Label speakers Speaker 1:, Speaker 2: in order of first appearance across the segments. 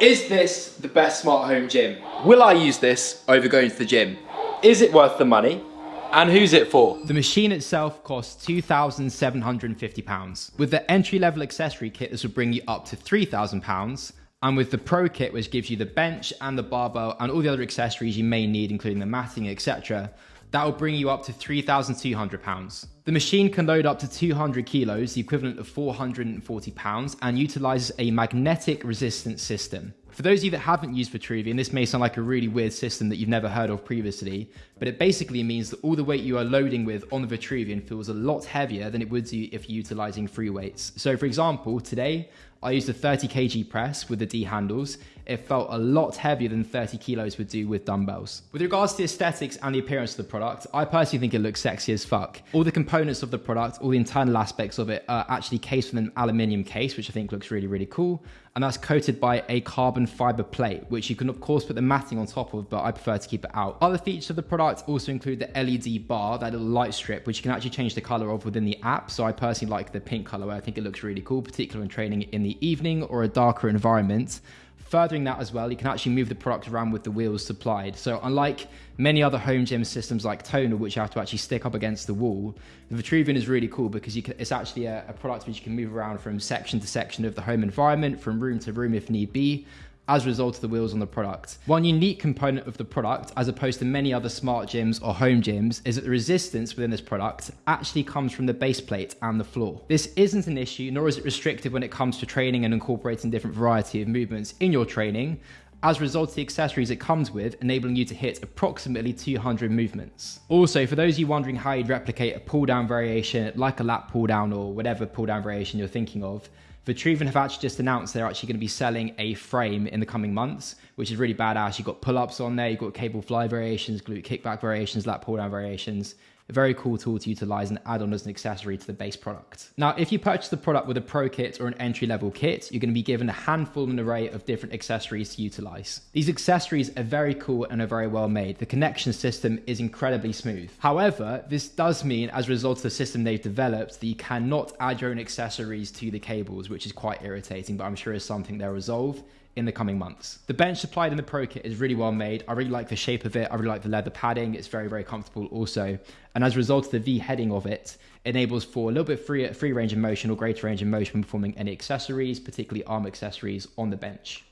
Speaker 1: Is this the best smart home gym? Will I use this over going to the gym? Is it worth the money? And who's it for?
Speaker 2: The machine itself costs £2,750. With the entry level accessory kit, this will bring you up to £3,000. And with the Pro kit, which gives you the bench and the barbell and all the other accessories you may need, including the matting, etc., that will bring you up to £3,200. The machine can load up to 200 kilos, the equivalent of 440 pounds, and utilizes a magnetic resistance system. For those of you that haven't used Vitruvian, this may sound like a really weird system that you've never heard of previously, but it basically means that all the weight you are loading with on the Vitruvian feels a lot heavier than it would do if you're utilizing free weights. So for example, today I used a 30 kg press with the D handles. It felt a lot heavier than 30 kilos would do with dumbbells. With regards to the aesthetics and the appearance of the product, I personally think it looks sexy as fuck. All the components of the product, all the internal aspects of it are actually cased with an aluminium case, which I think looks really, really cool and that's coated by a carbon fiber plate, which you can of course put the matting on top of, but I prefer to keep it out. Other features of the product also include the LED bar, that little light strip, which you can actually change the color of within the app. So I personally like the pink color, I think it looks really cool, particularly when training in the evening or a darker environment. Furthering that as well, you can actually move the product around with the wheels supplied. So unlike many other home gym systems like Tonal, which you have to actually stick up against the wall, the Vitruvian is really cool because can, it's actually a, a product which you can move around from section to section of the home environment, from room to room if need be as a result of the wheels on the product. One unique component of the product, as opposed to many other smart gyms or home gyms, is that the resistance within this product actually comes from the base plate and the floor. This isn't an issue, nor is it restrictive when it comes to training and incorporating different variety of movements in your training, as a result of the accessories it comes with, enabling you to hit approximately 200 movements. Also, for those of you wondering how you'd replicate a pull down variation like a lat pull down or whatever pull down variation you're thinking of, Vitruvian have actually just announced they're actually going to be selling a frame in the coming months, which is really badass. You've got pull-ups on there, you've got cable fly variations, glute kickback variations, lat pull down variations a very cool tool to utilize and add on as an accessory to the base product. Now, if you purchase the product with a pro kit or an entry level kit, you're going to be given a handful and array of different accessories to utilize. These accessories are very cool and are very well made. The connection system is incredibly smooth. However, this does mean as a result of the system they've developed that you cannot add your own accessories to the cables, which is quite irritating, but I'm sure is something they'll resolve in the coming months. The bench supplied in the Pro Kit is really well made. I really like the shape of it. I really like the leather padding. It's very, very comfortable also. And as a result of the V heading of it, enables for a little bit free, free range of motion or greater range of motion when performing any accessories, particularly arm accessories on the bench.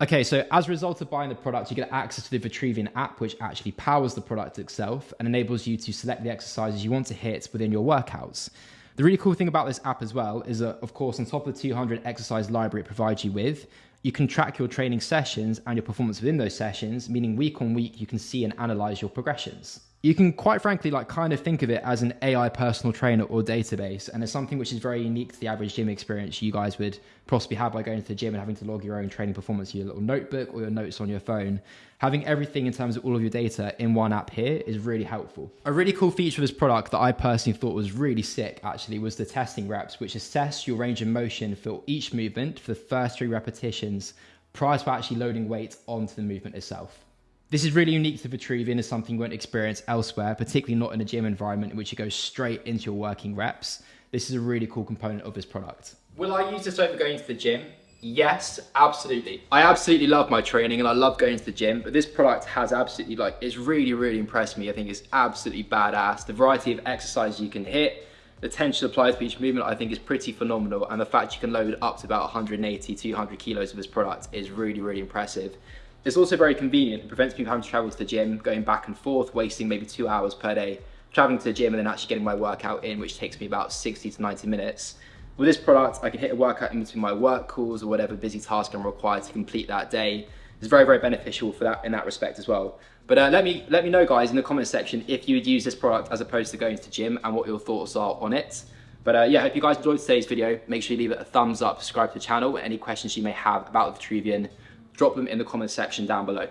Speaker 2: Okay, so as a result of buying the product, you get access to the Vitruvian app, which actually powers the product itself and enables you to select the exercises you want to hit within your workouts. The really cool thing about this app as well is that, of course, on top of the 200 exercise library it provides you with, you can track your training sessions and your performance within those sessions, meaning week on week you can see and analyze your progressions you can quite frankly like kind of think of it as an AI personal trainer or database, and it's something which is very unique to the average gym experience you guys would possibly have by going to the gym and having to log your own training performance your little notebook or your notes on your phone. Having everything in terms of all of your data in one app here is really helpful. A really cool feature of this product that I personally thought was really sick actually was the testing reps, which assess your range of motion for each movement for the first three repetitions prior to actually loading weight onto the movement itself. This is really unique to Vitruvian as something you won't experience elsewhere, particularly not in a gym environment in which you go straight into your working reps. This is a really cool component of this product.
Speaker 1: Will I use this over going to the gym? Yes, absolutely. I absolutely love my training and I love going to the gym, but this product has absolutely like, it's really, really impressed me. I think it's absolutely badass. The variety of exercises you can hit, the tension applied to each movement I think is pretty phenomenal and the fact you can load up to about 180, 200 kilos of this product is really, really impressive. It's also very convenient. It prevents me from having to travel to the gym, going back and forth, wasting maybe two hours per day, traveling to the gym and then actually getting my workout in, which takes me about 60 to 90 minutes. With this product, I can hit a workout in between my work calls or whatever busy task I'm required to complete that day. It's very, very beneficial for that in that respect as well. But uh, let me let me know, guys, in the comment section if you would use this product as opposed to going to the gym and what your thoughts are on it. But uh, yeah, I hope you guys enjoyed today's video. Make sure you leave it a thumbs up, subscribe to the channel. Any questions you may have about the Vitruvian, drop them in the comment section down below.